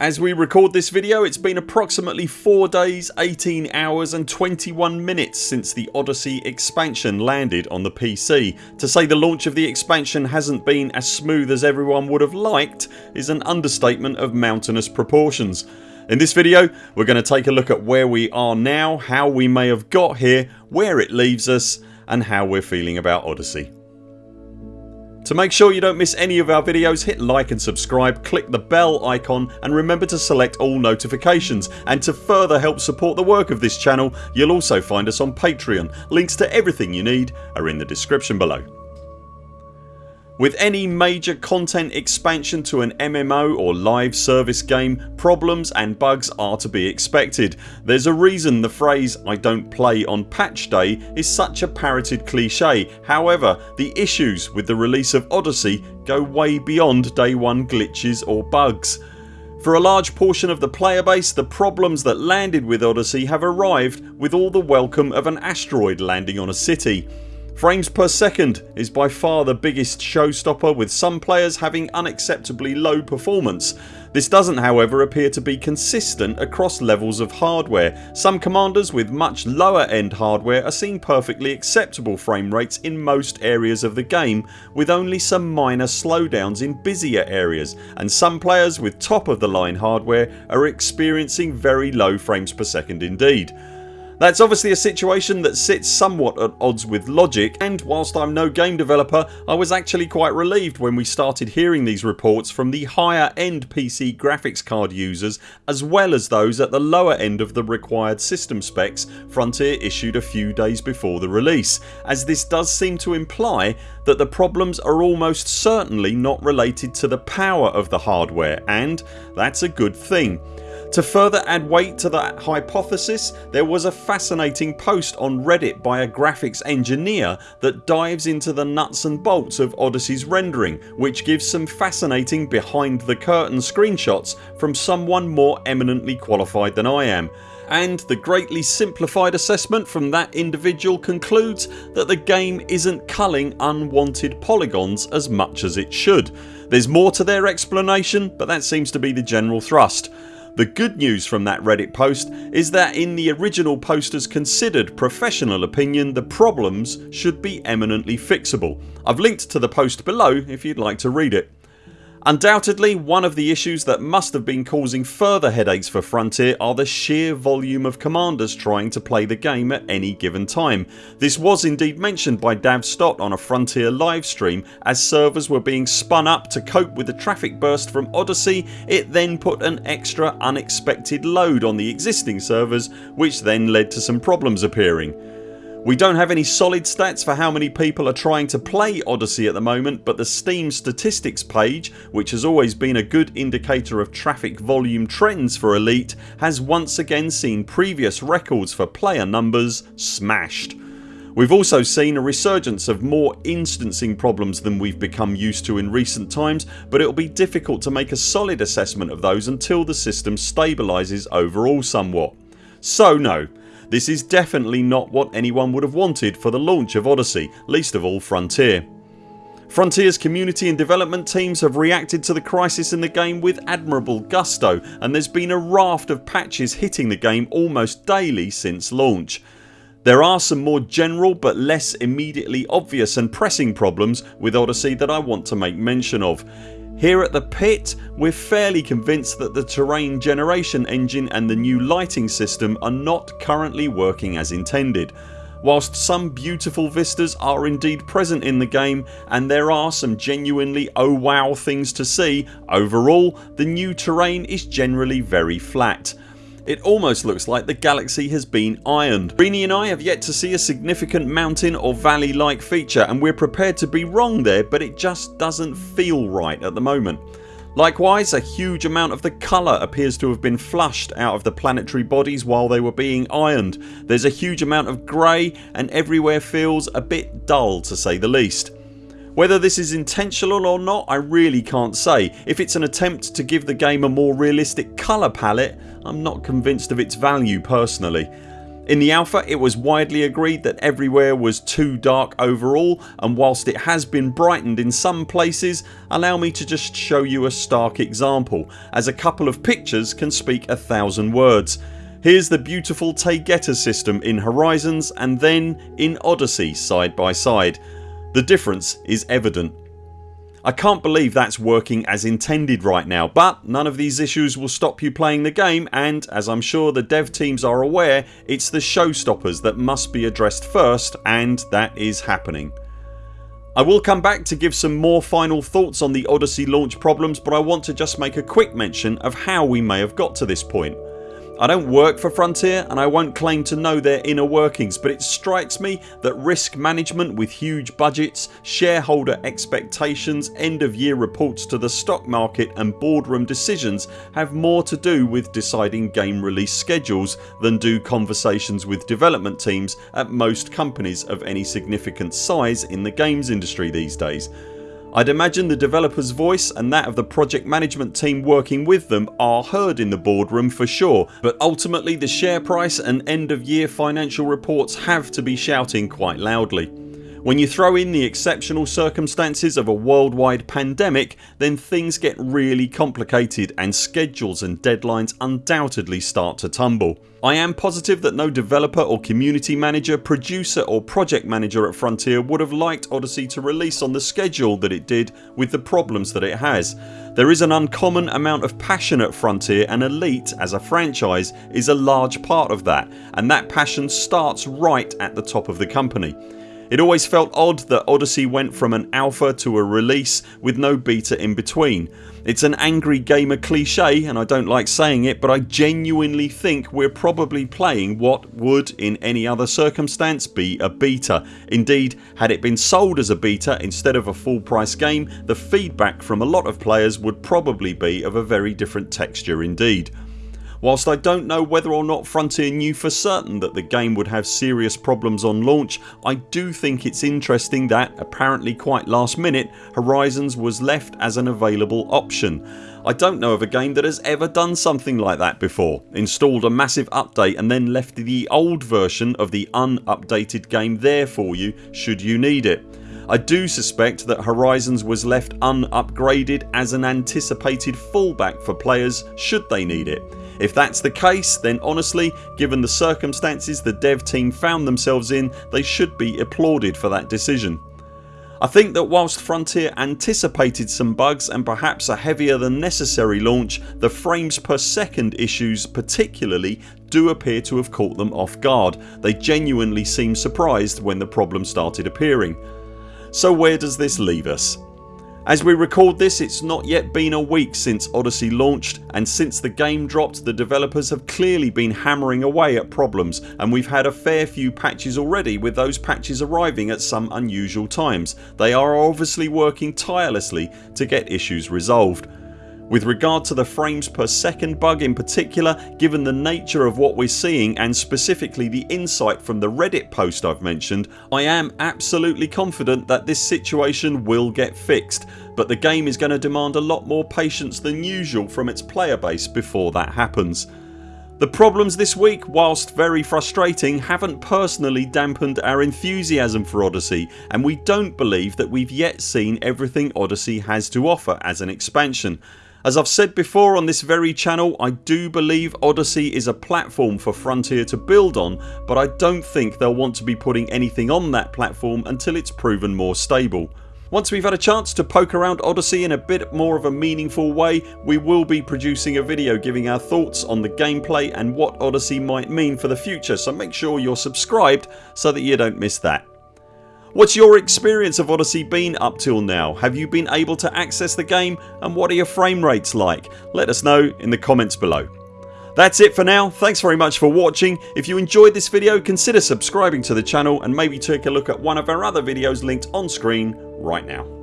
As we record this video it's been approximately 4 days, 18 hours and 21 minutes since the Odyssey expansion landed on the PC. To say the launch of the expansion hasn't been as smooth as everyone would have liked is an understatement of mountainous proportions. In this video we're going to take a look at where we are now, how we may have got here, where it leaves us and how we're feeling about Odyssey. To make sure you don't miss any of our videos hit like and subscribe, click the bell icon and remember to select all notifications and to further help support the work of this channel you'll also find us on Patreon. Links to everything you need are in the description below. With any major content expansion to an MMO or live service game problems and bugs are to be expected. There's a reason the phrase I don't play on patch day is such a parroted cliche however the issues with the release of Odyssey go way beyond day one glitches or bugs. For a large portion of the player base the problems that landed with Odyssey have arrived with all the welcome of an asteroid landing on a city. Frames per second is by far the biggest showstopper with some players having unacceptably low performance. This doesn't however appear to be consistent across levels of hardware. Some commanders with much lower end hardware are seeing perfectly acceptable frame rates in most areas of the game with only some minor slowdowns in busier areas and some players with top of the line hardware are experiencing very low frames per second indeed. That's obviously a situation that sits somewhat at odds with logic and whilst I'm no game developer I was actually quite relieved when we started hearing these reports from the higher end PC graphics card users as well as those at the lower end of the required system specs Frontier issued a few days before the release as this does seem to imply that the problems are almost certainly not related to the power of the hardware and that's a good thing. To further add weight to that hypothesis there was a fascinating post on reddit by a graphics engineer that dives into the nuts and bolts of Odyssey's rendering which gives some fascinating behind the curtain screenshots from someone more eminently qualified than I am and the greatly simplified assessment from that individual concludes that the game isn't culling unwanted polygons as much as it should. There's more to their explanation but that seems to be the general thrust. The good news from that reddit post is that in the original posters considered professional opinion the problems should be eminently fixable. I've linked to the post below if you'd like to read it. Undoubtedly one of the issues that must have been causing further headaches for Frontier are the sheer volume of commanders trying to play the game at any given time. This was indeed mentioned by Dav Stott on a Frontier livestream as servers were being spun up to cope with the traffic burst from Odyssey it then put an extra unexpected load on the existing servers which then led to some problems appearing. We don't have any solid stats for how many people are trying to play Odyssey at the moment but the Steam statistics page which has always been a good indicator of traffic volume trends for Elite has once again seen previous records for player numbers smashed. We've also seen a resurgence of more instancing problems than we've become used to in recent times but it'll be difficult to make a solid assessment of those until the system stabilises overall somewhat. So no this is definitely not what anyone would have wanted for the launch of Odyssey, least of all Frontier. Frontiers community and development teams have reacted to the crisis in the game with admirable gusto and there's been a raft of patches hitting the game almost daily since launch. There are some more general but less immediately obvious and pressing problems with Odyssey that I want to make mention of. Here at the pit we're fairly convinced that the terrain generation engine and the new lighting system are not currently working as intended. Whilst some beautiful vistas are indeed present in the game and there are some genuinely oh wow things to see, overall the new terrain is generally very flat. It almost looks like the galaxy has been ironed. Greeny and I have yet to see a significant mountain or valley like feature and we're prepared to be wrong there but it just doesn't feel right at the moment. Likewise a huge amount of the colour appears to have been flushed out of the planetary bodies while they were being ironed. There's a huge amount of grey and everywhere feels a bit dull to say the least. Whether this is intentional or not I really can't say. If it's an attempt to give the game a more realistic colour palette I'm not convinced of its value personally. In the alpha it was widely agreed that everywhere was too dark overall and whilst it has been brightened in some places allow me to just show you a stark example as a couple of pictures can speak a thousand words. Here's the beautiful Taygeta system in Horizons and then in Odyssey side by side. The difference is evident. I can't believe that's working as intended right now but none of these issues will stop you playing the game and as I'm sure the dev teams are aware it's the showstoppers that must be addressed first and that is happening. I will come back to give some more final thoughts on the Odyssey launch problems but I want to just make a quick mention of how we may have got to this point. I don't work for Frontier and I won't claim to know their inner workings but it strikes me that risk management with huge budgets, shareholder expectations, end of year reports to the stock market and boardroom decisions have more to do with deciding game release schedules than do conversations with development teams at most companies of any significant size in the games industry these days. I'd imagine the developers voice and that of the project management team working with them are heard in the boardroom for sure but ultimately the share price and end of year financial reports have to be shouting quite loudly. When you throw in the exceptional circumstances of a worldwide pandemic then things get really complicated and schedules and deadlines undoubtedly start to tumble. I am positive that no developer or community manager, producer or project manager at Frontier would have liked Odyssey to release on the schedule that it did with the problems that it has. There is an uncommon amount of passion at Frontier and Elite as a franchise is a large part of that and that passion starts right at the top of the company. It always felt odd that Odyssey went from an alpha to a release with no beta in between. It's an angry gamer cliche and I don't like saying it but I genuinely think we're probably playing what would in any other circumstance be a beta. Indeed had it been sold as a beta instead of a full price game the feedback from a lot of players would probably be of a very different texture indeed. Whilst I don't know whether or not Frontier knew for certain that the game would have serious problems on launch I do think it's interesting that, apparently quite last minute, Horizons was left as an available option. I don't know of a game that has ever done something like that before, installed a massive update and then left the old version of the unupdated game there for you should you need it. I do suspect that Horizons was left unupgraded as an anticipated fallback for players should they need it. If that's the case then honestly given the circumstances the dev team found themselves in they should be applauded for that decision. I think that whilst Frontier anticipated some bugs and perhaps a heavier than necessary launch the frames per second issues particularly do appear to have caught them off guard. They genuinely seem surprised when the problem started appearing. So where does this leave us? As we record this it's not yet been a week since Odyssey launched and since the game dropped the developers have clearly been hammering away at problems and we've had a fair few patches already with those patches arriving at some unusual times. They are obviously working tirelessly to get issues resolved. With regard to the frames per second bug in particular given the nature of what we're seeing and specifically the insight from the reddit post I've mentioned I am absolutely confident that this situation will get fixed but the game is going to demand a lot more patience than usual from its player base before that happens. The problems this week whilst very frustrating haven't personally dampened our enthusiasm for Odyssey and we don't believe that we've yet seen everything Odyssey has to offer as an expansion. As I've said before on this very channel I do believe Odyssey is a platform for Frontier to build on but I don't think they'll want to be putting anything on that platform until it's proven more stable. Once we've had a chance to poke around Odyssey in a bit more of a meaningful way we will be producing a video giving our thoughts on the gameplay and what Odyssey might mean for the future so make sure you're subscribed so that you don't miss that. What's your experience of Odyssey been up till now? Have you been able to access the game and what are your frame rates like? Let us know in the comments below. That's it for now. Thanks very much for watching. If you enjoyed this video consider subscribing to the channel and maybe take a look at one of our other videos linked on screen right now.